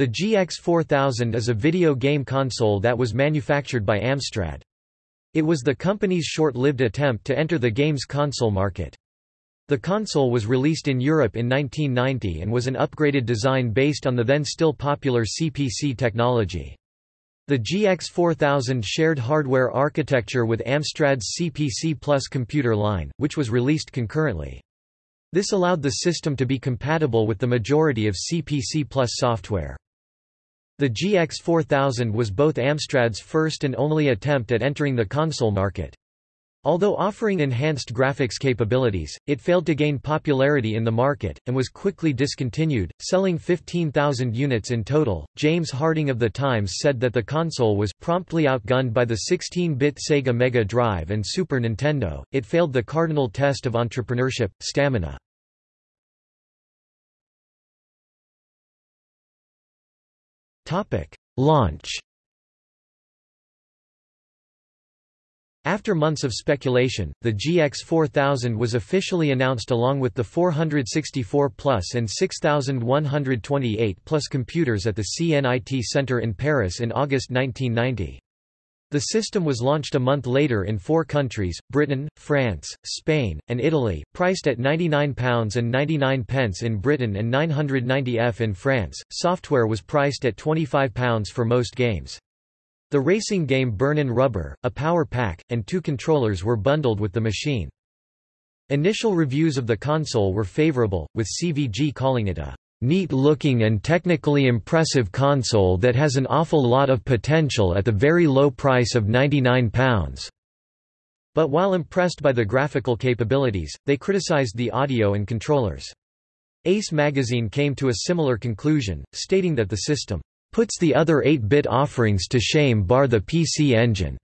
The GX4000 is a video game console that was manufactured by Amstrad. It was the company's short-lived attempt to enter the games console market. The console was released in Europe in 1990 and was an upgraded design based on the then still popular CPC technology. The GX4000 shared hardware architecture with Amstrad's CPC Plus computer line, which was released concurrently. This allowed the system to be compatible with the majority of CPC Plus software. The GX4000 was both Amstrad's first and only attempt at entering the console market. Although offering enhanced graphics capabilities, it failed to gain popularity in the market, and was quickly discontinued, selling 15,000 units in total. James Harding of The Times said that the console was promptly outgunned by the 16 bit Sega Mega Drive and Super Nintendo, it failed the cardinal test of entrepreneurship, stamina. Launch After months of speculation, the GX4000 was officially announced along with the 464 Plus and 6128 Plus computers at the CNIT Center in Paris in August 1990. The system was launched a month later in four countries, Britain, France, Spain, and Italy, priced at £99 and 99 pence in Britain and 990 F in France. Software was priced at £25 for most games. The racing game Burnin' Rubber, a power pack, and two controllers were bundled with the machine. Initial reviews of the console were favorable, with CVG calling it a neat-looking and technically impressive console that has an awful lot of potential at the very low price of £99. But while impressed by the graphical capabilities, they criticized the audio and controllers. Ace magazine came to a similar conclusion, stating that the system puts the other 8-bit offerings to shame bar the PC Engine.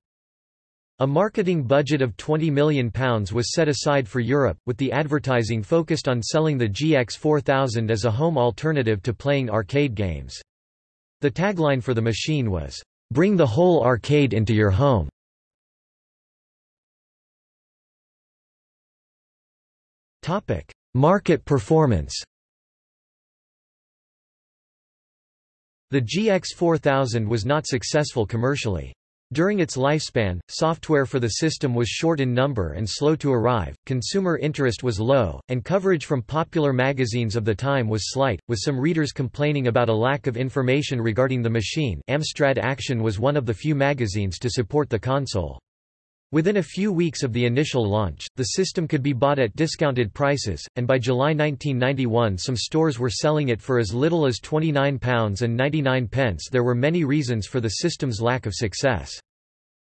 A marketing budget of £20 million was set aside for Europe, with the advertising focused on selling the GX4000 as a home alternative to playing arcade games. The tagline for the machine was, "'Bring the whole arcade into your home'". Market performance The GX4000 was not successful commercially. During its lifespan, software for the system was short in number and slow to arrive, consumer interest was low, and coverage from popular magazines of the time was slight, with some readers complaining about a lack of information regarding the machine Amstrad Action was one of the few magazines to support the console. Within a few weeks of the initial launch, the system could be bought at discounted prices, and by July 1991 some stores were selling it for as little as £29.99. There were many reasons for the system's lack of success.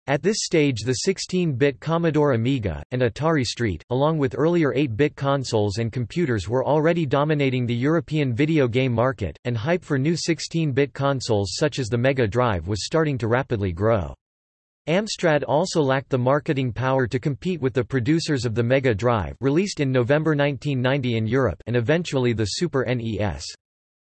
At this stage the 16-bit Commodore Amiga, and Atari ST, along with earlier 8-bit consoles and computers were already dominating the European video game market, and hype for new 16-bit consoles such as the Mega Drive was starting to rapidly grow. Amstrad also lacked the marketing power to compete with the producers of the Mega Drive released in November 1990 in Europe and eventually the Super NES.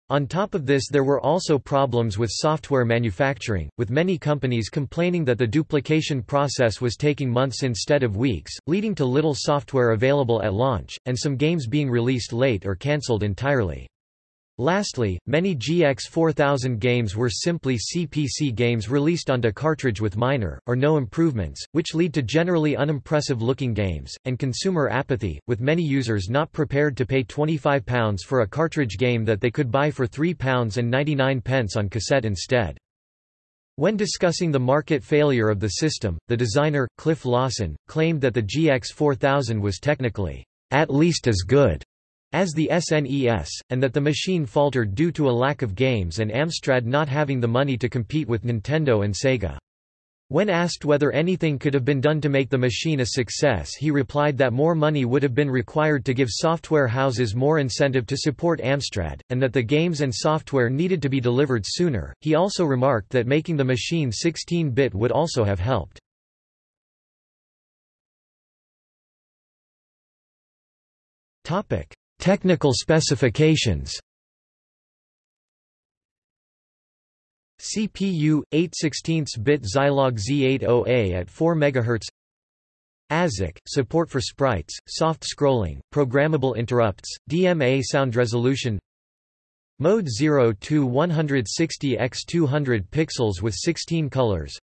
On top of this there were also problems with software manufacturing, with many companies complaining that the duplication process was taking months instead of weeks, leading to little software available at launch, and some games being released late or cancelled entirely. Lastly, many GX4000 games were simply CPC games released onto cartridge with minor, or no improvements, which lead to generally unimpressive-looking games, and consumer apathy, with many users not prepared to pay £25 for a cartridge game that they could buy for £3.99 on cassette instead. When discussing the market failure of the system, the designer, Cliff Lawson, claimed that the GX4000 was technically, at least as good as the SNES, and that the machine faltered due to a lack of games and Amstrad not having the money to compete with Nintendo and Sega. When asked whether anything could have been done to make the machine a success he replied that more money would have been required to give software houses more incentive to support Amstrad, and that the games and software needed to be delivered sooner. He also remarked that making the machine 16-bit would also have helped. Technical specifications CPU 8 16-bit Zilog Z80A at 4 MHz ASIC support for sprites, soft scrolling, programmable interrupts, DMA sound resolution Mode 0 to 160 x 200 pixels with 16 colors.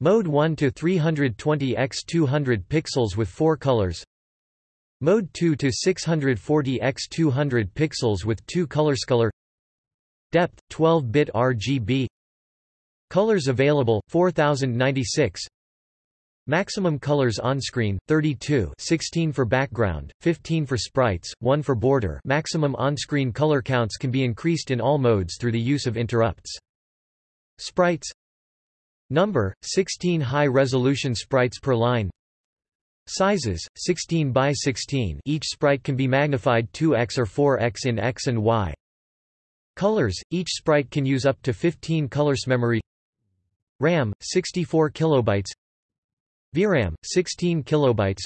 Mode 1 to 320 x 200 pixels with 4 colors. Mode 2 to 640 x 200 pixels with 2 colors. Color Depth 12-bit RGB. Colors available 4096. Maximum colors on screen 32 16 for background, 15 for sprites, 1 for border maximum on-screen color counts can be increased in all modes through the use of interrupts. Sprites Number, 16 high-resolution sprites per line Sizes, 16 by 16 each sprite can be magnified 2x or 4x in x and y. Colors, each sprite can use up to 15 colors. Memory. RAM, 64 kilobytes. VRAM 16 kilobytes.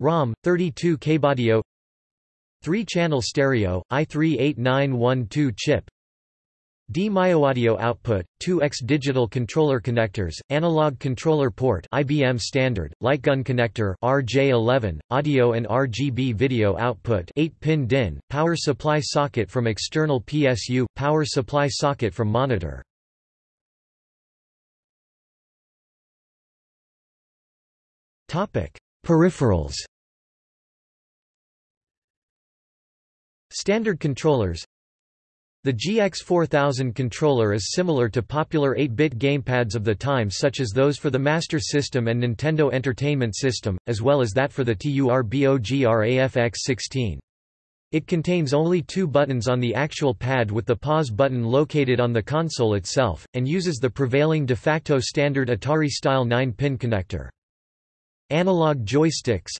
ROM 32 kbaudio 3-channel stereo AY-3-8912 chip D-mioaudio output 2x digital controller connectors analog controller port IBM standard lightgun connector RJ11 audio and RGB video output 8-pin DIN power supply socket from external PSU power supply socket from monitor. Peripherals. Standard controllers The GX4000 controller is similar to popular 8-bit gamepads of the time such as those for the Master System and Nintendo Entertainment System, as well as that for the TURBOGRAFX-16. It contains only two buttons on the actual pad with the pause button located on the console itself, and uses the prevailing de facto standard Atari-style 9-pin connector. Analog joysticks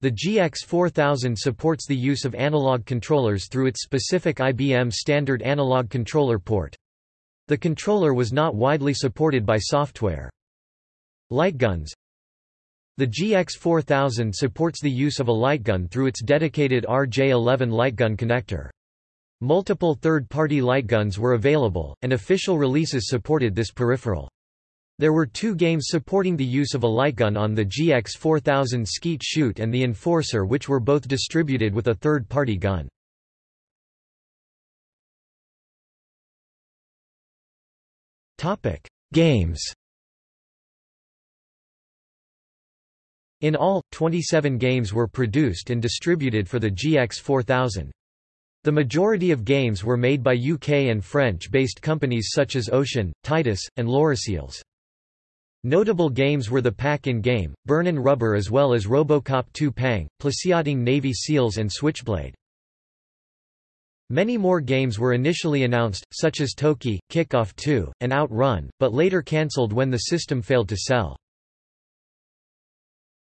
The GX4000 supports the use of analog controllers through its specific IBM standard analog controller port. The controller was not widely supported by software. Lightguns The GX4000 supports the use of a lightgun through its dedicated RJ11 lightgun connector. Multiple third-party lightguns were available, and official releases supported this peripheral. There were two games supporting the use of a lightgun on the GX4000 Skeet Shoot and the Enforcer which were both distributed with a third-party gun. Games In all, 27 games were produced and distributed for the GX4000. The majority of games were made by UK and French-based companies such as Ocean, Titus, and Loriciels. Notable games were the Pack-in-Game, Burnin' Rubber as well as Robocop 2 Pang, Plesiading Navy SEALs and Switchblade. Many more games were initially announced, such as Toki, Kickoff 2, and Outrun, but later cancelled when the system failed to sell.